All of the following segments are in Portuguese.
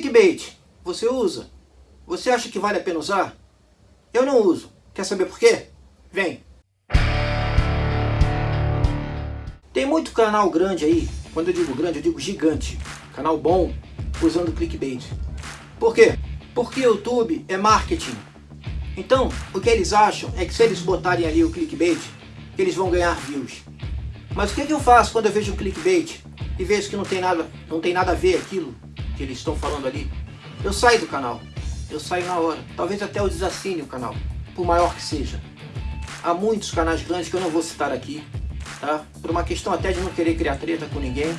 Clickbait, você usa? Você acha que vale a pena usar? Eu não uso. Quer saber por quê? Vem! Tem muito canal grande aí, quando eu digo grande, eu digo gigante, canal bom, usando clickbait. Por quê? Porque o YouTube é marketing. Então, o que eles acham é que se eles botarem ali o clickbait, eles vão ganhar views. Mas o que, que eu faço quando eu vejo um clickbait e vejo que não tem nada, não tem nada a ver aquilo que eles estão falando ali? Eu saio do canal. Eu saio na hora. Talvez até eu desassine o canal, por maior que seja. Há muitos canais grandes que eu não vou citar aqui, tá? Por uma questão até de não querer criar treta com ninguém,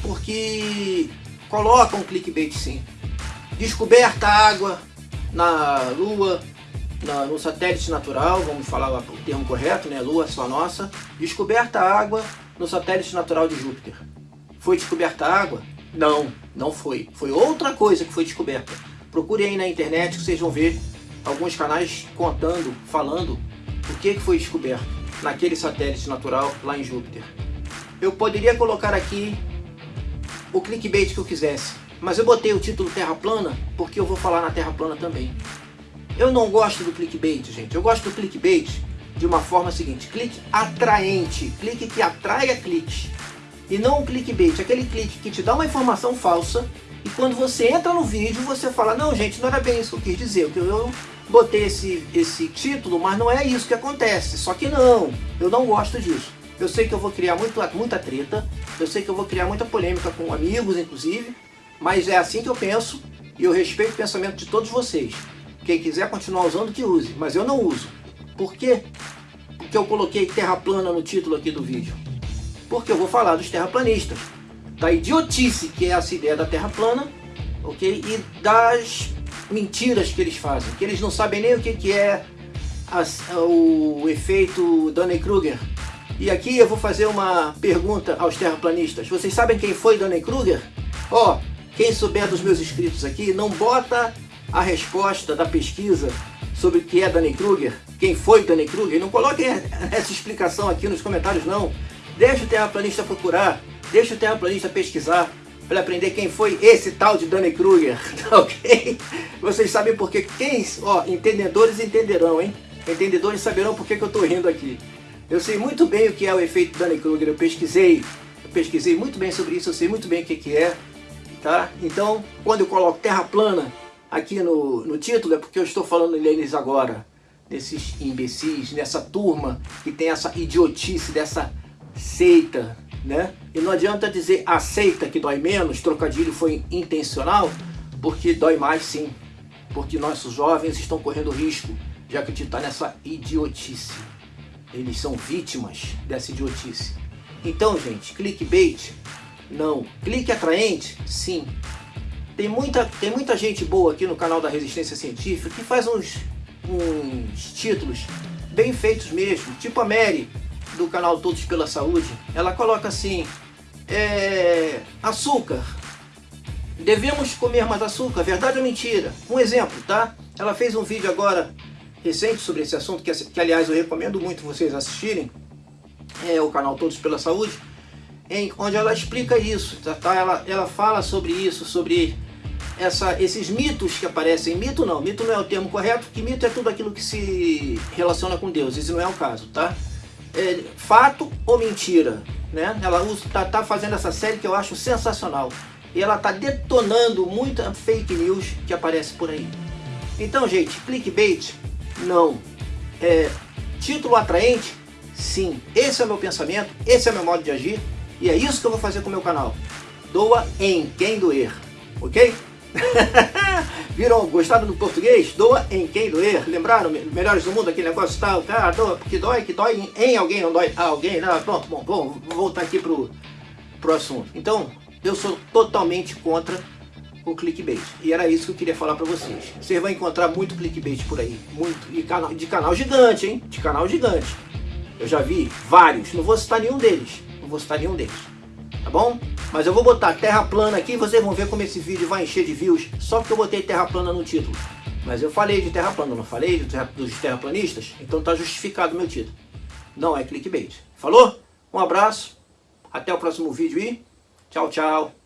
porque colocam um clickbait sim. Descoberta água na Lua, na, no satélite natural, vamos falar o termo correto, né? Lua só nossa. Descoberta água no satélite natural de Júpiter. Foi descoberta água? Não, não foi. Foi outra coisa que foi descoberta. Procure aí na internet que vocês vão ver alguns canais contando, falando o que, foi descoberto naquele satélite natural lá em Júpiter. Eu poderia colocar aqui o clickbait que eu quisesse, mas eu botei o título Terra Plana porque eu vou falar na Terra Plana também. Eu não gosto do clickbait, gente. Eu gosto do clickbait de uma forma seguinte, clique atraente, clique que atraia cliques. E não um clickbait, aquele clique que te dá uma informação falsa e quando você entra no vídeo você fala, não gente, não era bem isso que eu quis dizer, eu botei esse, esse título, mas não é isso que acontece. Só que não, eu não gosto disso. Eu sei que eu vou criar muito, muita treta, eu sei que eu vou criar muita polêmica com amigos, inclusive, mas é assim que eu penso e eu respeito o pensamento de todos vocês. Quem quiser continuar usando, que use, mas eu não uso. Por quê? Porque eu coloquei terra plana no título aqui do vídeo. Porque eu vou falar dos terraplanistas, da idiotice que é essa ideia da terra plana, ok? E das mentiras que eles fazem, que eles não sabem nem o que, que é o efeito Dunning-Kruger. E aqui eu vou fazer uma pergunta aos terraplanistas. Vocês sabem quem foi Dunning-Kruger? Ó, oh, quem souber dos meus inscritos aqui, não bota a resposta da pesquisa sobre o que é Dunning-Kruger, quem foi Dunning-Kruger, não coloquem essa explicação aqui nos comentários não. Deixa o terraplanista procurar, deixa o terraplanista pesquisar, para aprender quem foi esse tal de Dunning-Kruger, ok? Vocês sabem porque quem, ó, entendedores entenderão, hein? Entendedores saberão porque que eu estou rindo aqui. Eu sei muito bem o que é o efeito Dunning-Kruger, eu pesquisei, eu pesquisei muito bem sobre isso, eu sei muito bem o que, que é, tá? Então, quando eu coloco terra plana aqui no, no título, é porque eu estou falando deles agora, desses imbecis, dessa turma que tem essa idiotice, dessa seita, né? E não adianta dizer aceita que dói menos, trocadilho foi intencional, porque dói mais sim. Porque nossos jovens estão correndo risco de acreditar nessa idiotice. Eles são vítimas dessa idiotice. Então, gente, clickbait? Não. Clique atraente? Sim. Tem muita, tem muita gente boa aqui no canal da Resistência Científica que faz uns, uns títulos bem feitos mesmo. Tipo a Mary, do canal Todos pela Saúde, ela coloca assim, é, açúcar, devemos comer mais açúcar, verdade ou mentira? Um exemplo, tá? Ela fez um vídeo agora recente sobre esse assunto, que, que aliás eu recomendo muito vocês assistirem, é o canal Todos pela Saúde, em, onde ela explica isso, tá? tá? Ela, ela fala sobre isso, sobre essa, esses mitos que aparecem. Mito não, mito não é o termo correto, porque mito é tudo aquilo que se relaciona com Deus, esse não é o caso, tá? É, fato ou mentira. Né? Ela está tá fazendo essa série que eu acho sensacional. E ela está detonando muita fake news que aparece por aí. Então, gente, clickbait? Não. É, título atraente? Sim. Esse é o meu pensamento, esse é o meu modo de agir. E é isso que eu vou fazer com o meu canal. Doa em quem doer. Ok? Viram? Gostaram do português? Doa em quem doer. Lembraram? Melhores do mundo, aquele negócio tal. Cara, doa, porque dói, que dói em alguém, não dói a alguém. Não, pronto, bom, bom, vou voltar aqui pro, pro assunto. Então, eu sou totalmente contra o clickbait. E era isso que eu queria falar para vocês. Vocês vão encontrar muito clickbait por aí. Muito. E canal, de canal gigante, hein? De canal gigante. Eu já vi vários. Não vou citar nenhum deles. Não vou citar nenhum deles. Tá bom? Mas eu vou botar terra plana aqui e vocês vão ver como esse vídeo vai encher de views só porque eu botei terra plana no título. Mas eu falei de terra plana, não falei dos terraplanistas? Então tá justificado o meu título. Não é clickbait. Falou? Um abraço, até o próximo vídeo e tchau, tchau.